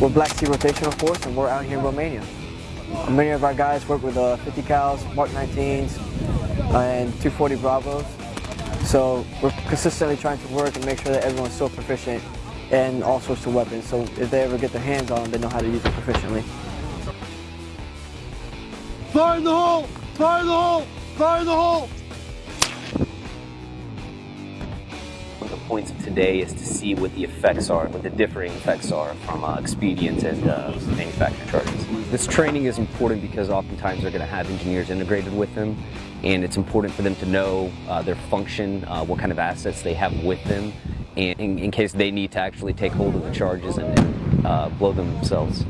We're Black Sea Rotational Force and we're out here in Romania. Many of our guys work with uh, 50 cals, Mark 19s, uh, and 240 Bravos. So we're consistently trying to work and make sure that everyone's so proficient in all sorts of weapons. So if they ever get their hands on them, they know how to use it proficiently. Fire in the hole! Fire in the hole! Fire in the hole! The points of today is to see what the effects are, what the differing effects are from uh, expedient and uh, manufactured charges. This training is important because oftentimes they're going to have engineers integrated with them, and it's important for them to know uh, their function, uh, what kind of assets they have with them, and in, in, case they need to actually take hold of the charges and, and uh, blow them themselves.